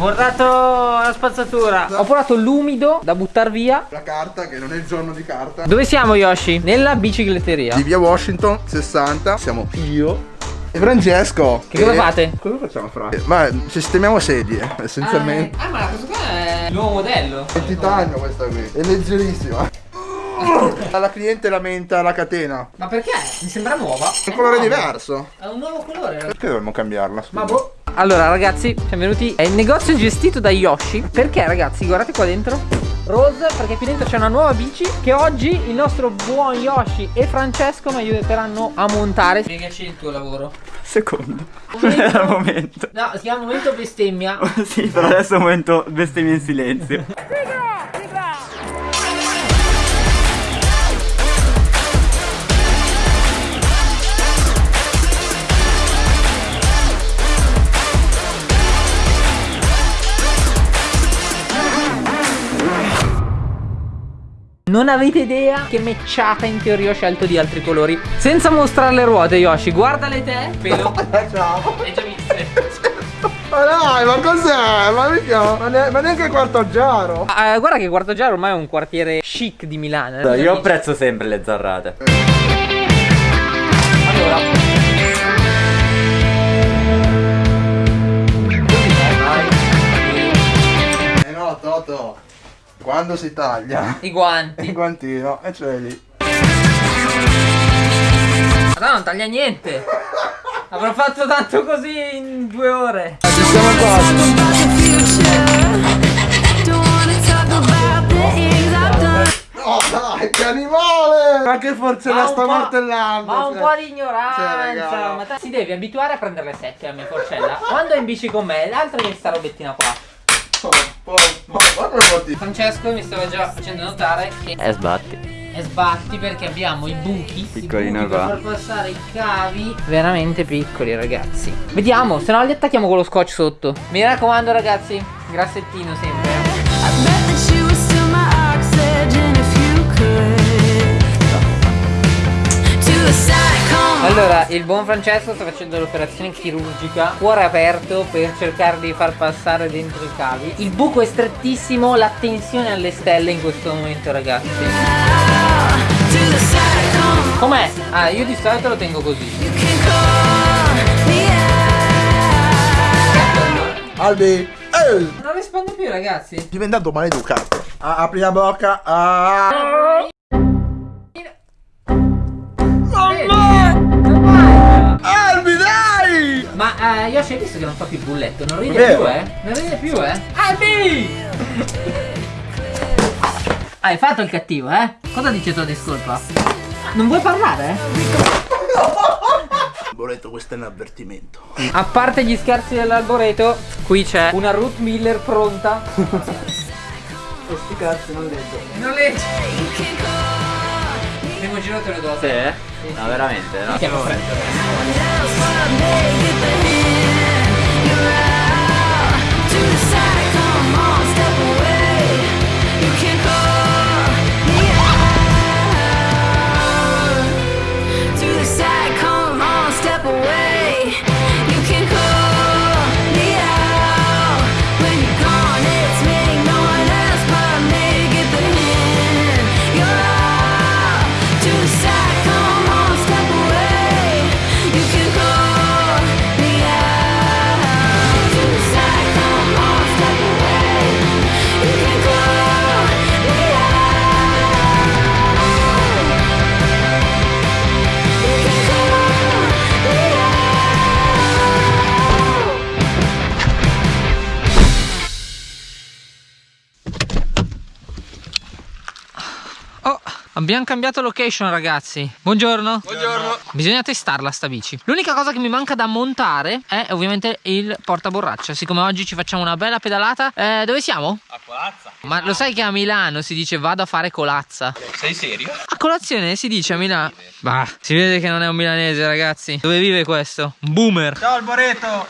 portato la spazzatura. Ho portato l'umido da buttare via. La carta che non è il giorno di carta. Dove siamo Yoshi? Nella bicicletteria. Di via Washington 60. Siamo io e Francesco. Che cosa fate? Cosa facciamo fra? Ma sistemiamo sedie, essenzialmente. Ah, ma questo qua è il nuovo modello. È titanio questa qui. È leggerissima. La cliente lamenta la catena. Ma perché? Mi sembra nuova. È un colore diverso. È un nuovo colore. Perché dovremmo cambiarla? Ma boh. Allora ragazzi, siamo venuti. È il negozio gestito da Yoshi. Perché ragazzi, guardate qua dentro. Rose, perché qui dentro c'è una nuova bici che oggi il nostro buon Yoshi e Francesco mi aiuteranno a montare. Spiegaci il tuo lavoro. Secondo. Momento- Al momento. No, si chiama momento bestemmia. sì, però adesso è un momento bestemmia in silenzio. Non avete idea che matchata in teoria ho scelto di altri colori. Senza mostrare le ruote, Yoshi, guardale te. Pelo. Ciao. Hai già viste? Ma dai, ma cos'è? Ma, mica, ma, ne- ma neanche il quarto giaro. Ah, eh, guarda che Quarto Giaro ormai è un quartiere chic di Milano. eh. Io apprezzo sempre le zarrate. Quando si taglia I guanti. il guantino e c'è lì. Ma no, non taglia niente. Avrò fatto tanto così in due ore. Ci siamo quasi. Oh dai, che animale! Ma che forse la sta martellando. Ma un cioè. po' di ignoranza. Cioè, ma si deve abituare a prendere le sette a mia forcella. Quando è in bici con me, l'altra è sta robettina qua. Francesco mi stava già facendo notare che E sbatti. è sbatti perché abbiamo i buchi. Piccolino i buchi per qua. far passare i cavi. Veramente piccoli, ragazzi. Vediamo, se no li attacchiamo con lo scotch sotto. Mi raccomando, ragazzi, grassettino sempre. Allora, il buon Francesco sta facendo l'operazione chirurgica, cuore aperto per cercare di far passare dentro i cavi. Il buco è strettissimo, la tensione alle stelle in questo momento, ragazzi. Com'è? Ah, io di solito lo tengo così. Albi! Eh! Non rispondo più, ragazzi. Diventato maleducato. Ah, apri la bocca. Ah. Ma eh, Yoshi hai visto che non fa più il bulletto? Non ride Vero. più, eh? Non ride più, eh? Albi! Hai fatto il cattivo, eh? Cosa dice tua discolpa? Non vuoi parlare, eh? Boletto, questo è un avvertimento. A parte gli scherzi dell'alboreto, qui c'è una Ruth Miller pronta. Questi cazzi non leggo. Non leggi. Primo giro te lo do. Sì? eh? No, veramente, no? Chiamo freddo. Step abbiamo cambiato location ragazzi. Buongiorno. Buongiorno. Bisogna testarla sta bici. L'unica cosa che mi manca da montare è ovviamente il portaborraccia. Siccome oggi ci facciamo una bella pedalata. Eh, dove siamo? A colazza. Ma lo sai che a Milano si dice vado a fare colazza? Sei serio? A colazione si dice a Milano. Bah, si vede che non è un milanese ragazzi. Dove vive questo? Un boomer. Ciao Alboreto!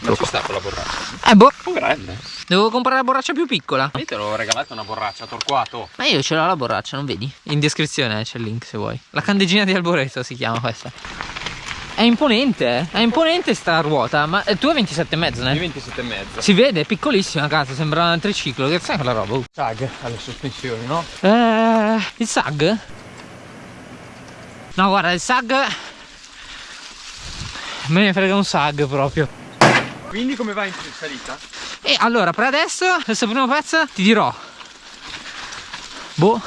Ma ci sta con la borraccia? Eh boh, grande. Devo comprare la borraccia più piccola. Io te l'ho regalata una borraccia, Torquato. Ma io ce l'ho la borraccia, non vedi? In descrizione c'è il link se vuoi. La candeggina di Alboreto si chiama questa. È imponente, eh. È imponente sta ruota. Ma eh, tu hai 27 e mezzo, ne? 27 e mezzo. Si vede, è piccolissima, cazzo, sembra un triciclo. Che sai quella roba? Uh. Tag alle sospensioni, no? Eh, il SAG? No, guarda, il SAG. Me ne frega un SAG proprio. Quindi come va in salita? E allora, per adesso, questo primo pezzo ti dirò. Boh.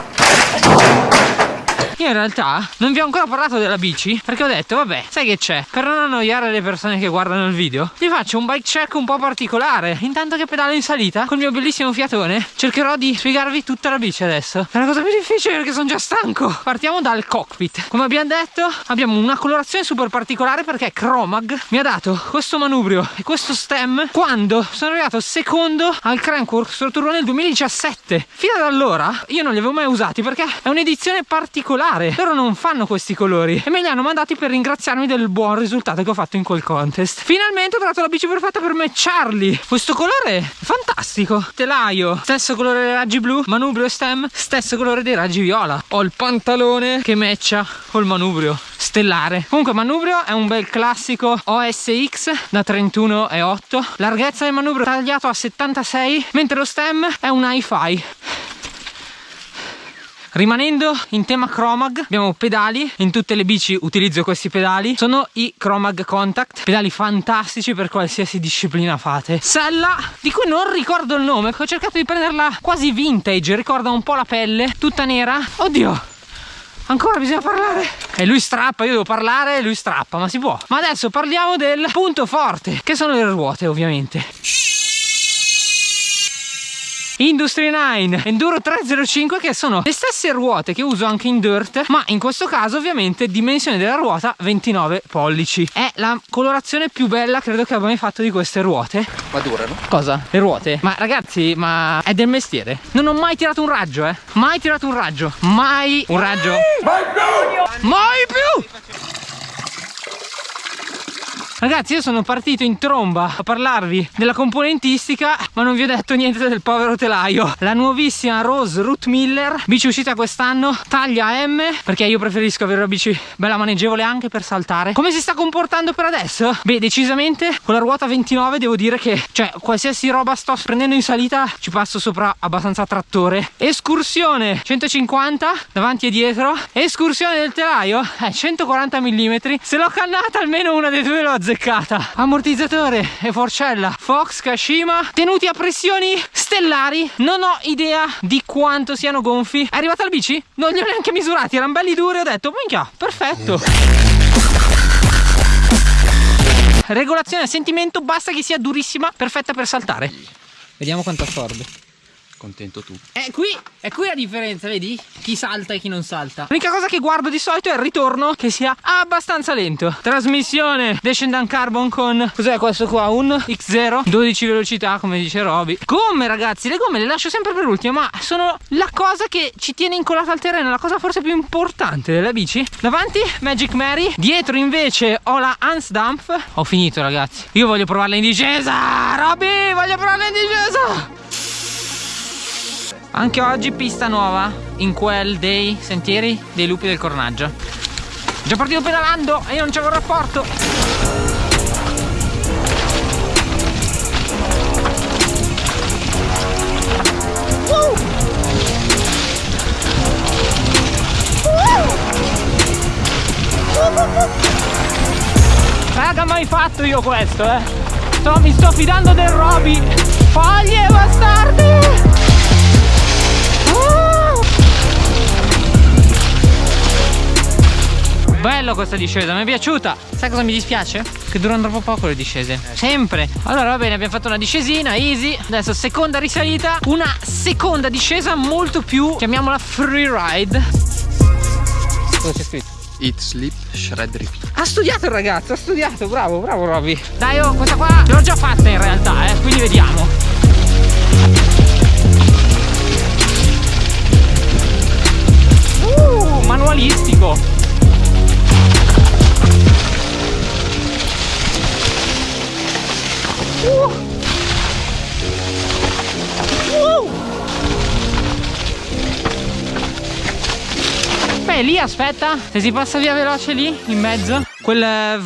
Io in realtà non vi ho ancora parlato della bici? Perché ho detto vabbè sai che c'è? Per non annoiare le persone che guardano il video vi faccio un bike check un po' particolare. Intanto che pedalo in salita col mio bellissimo fiatone cercherò di spiegarvi tutta la bici adesso. È una cosa più difficile perché sono già stanco. Partiamo dal cockpit. Come abbiamo detto abbiamo una colorazione super particolare perché Chromag mi ha dato questo manubrio e questo stem quando sono arrivato secondo al Crankworx Tour nel 2017 fino ad allora io non li avevo mai usati perché è un'edizione particolare loro non fanno questi colori. E me li hanno mandati per ringraziarmi del buon risultato che ho fatto in quel contest. Finalmente ho trovato la bici perfetta per matcharli questo colore è fantastico. Telaio stesso colore dei raggi blu. Manubrio e stem stesso colore dei raggi viola. Ho il pantalone che matcha col manubrio stellare. Comunque manubrio è un bel classico OSX da 31 e 8 larghezza del manubrio tagliato a 76 mentre lo stem è un hi-fi Rimanendo in tema Chromag, abbiamo pedali, in tutte le bici utilizzo questi pedali, sono i Chromag Contact, pedali fantastici per qualsiasi disciplina fate. Sella, di cui non ricordo il nome, ho cercato di prenderla quasi vintage, ricorda un po' la pelle, tutta nera. Oddio, Ancora bisogna parlare. E lui strappa, io devo parlare e lui strappa, ma si può. Ma adesso parliamo del punto forte, che sono le ruote ovviamente. Industry 9 Enduro 305 che sono le stesse ruote che uso anche in dirt ma in questo caso ovviamente dimensione della ruota 29 pollici. È la colorazione più bella credo che abbia mai fatto di queste ruote. Ma durano? cosa? le ruote? ma ragazzi ma è del mestiere. Non ho mai tirato un raggio eh. Mai tirato un raggio. Mai un raggio. Mai più! Mai più Ragazzi io sono partito in tromba a parlarvi della componentistica ma non vi ho detto niente del povero telaio. La nuovissima Rose Root Miller Bici uscita quest'anno Taglia M Perché io preferisco avere una bici bella maneggevole anche per saltare. Come si sta comportando per adesso? Beh decisamente con la ruota 29 devo dire che Cioè qualsiasi roba sto prendendo in salita Ci passo sopra abbastanza trattore. Escursione 150 davanti e dietro. Escursione del telaio eh, 140 mm Se l'ho cannata almeno una dei due l'ho azzeccata ammortizzatore e forcella. Fox Kashima tenuti a pressioni stellari. Non ho idea di quanto siano gonfi. È arrivata la bici? non li ho neanche misurati erano belli duri ho detto minchia perfetto. Regolazione a sentimento basta che sia durissima perfetta per saltare. Vediamo quanto assorbe Contento tu. è qui, è qui la differenza, vedi? Chi salta e chi non salta. L'unica cosa che guardo di solito è il ritorno che sia abbastanza lento. Trasmissione Descendant Carbon con cos'è questo qua? Un X0, 12 velocità come dice Roby. Gomme ragazzi, le gomme le lascio sempre per ultimo, ma sono la cosa che ci tiene incollata al terreno, la cosa forse più importante della bici. Davanti Magic Mary, dietro invece ho la Hans Dampf. Ho finito ragazzi. Io voglio provarla in discesa. Roby, voglio provarla in discesa. Anche oggi pista nuova in quel dei sentieri dei lupi del Cornaggio. Già partito pedalando e io non c'avevo rapporto. Raga mai fatto io questo eh Sto- Mi sto fidando del Roby Foglie bastardi! Bello questa discesa, mi è piaciuta Sai cosa mi dispiace? Che durano troppo poco le discese Sempre Allora va bene, abbiamo fatto una discesina, easy Adesso seconda risalita Una seconda discesa molto più Chiamiamola free ride Cosa c'è scritto? Eat, sleep, shred, repeat. Ha studiato il ragazzo, ha studiato, bravo, bravo Robby. Dai, oh, questa qua l'ho già fatta in realtà, eh, quindi vediamo. Aspetta, se si passa via veloce lì, in mezzo. quel eh,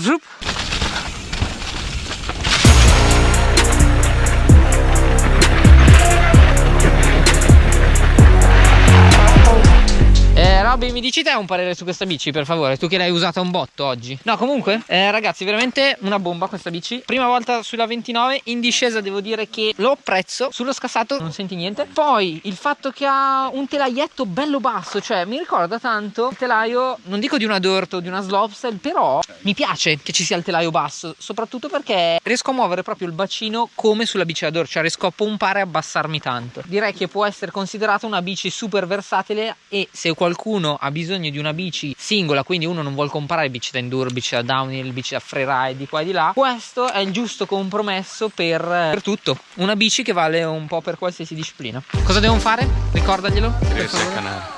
dici te un parere su questa bici, per favore? Tu che l'hai usata un botto oggi. No, comunque, eh, ragazzi, veramente una bomba questa bici. Prima volta sulla 29, in discesa devo dire che lo apprezzo. Sullo scassato non senti niente. Poi il fatto che ha un telaietto bello basso, cioè mi ricorda tanto il telaio, non dico di una Dirt o di una Slopestyle, però mi piace che ci sia il telaio basso, soprattutto perché riesco a muovere proprio il bacino come sulla bici da Dirt, cioè riesco a pompare e abbassarmi tanto. Direi che può essere considerata una bici super versatile e se qualcuno ha bisogno di una bici singola, quindi uno non vuole comprare bici da enduro, bici da downhill, bici da freeride di qua e di là, questo è il giusto compromesso per, per tutto. Una bici che vale un po' per qualsiasi disciplina. Cosa devono fare? Ricordaglielo.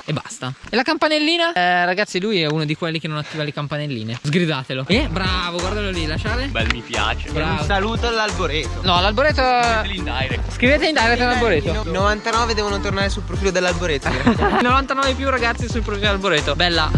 E basta. E la campanellina? Eh, ragazzi, lui è uno di quelli che non attiva le campanelline. Sgridatelo. Eh, bravo, guardalo lì, lasciare. Bel mi piace. Bravo. saluto all'alboreto. No, l'alboreto. L'indirect. Scrivete in direct all'alboreto. I 99 devono tornare sul profilo dell'alboreto. 99 più ragazzi sul profilo dell'alboreto. Bella.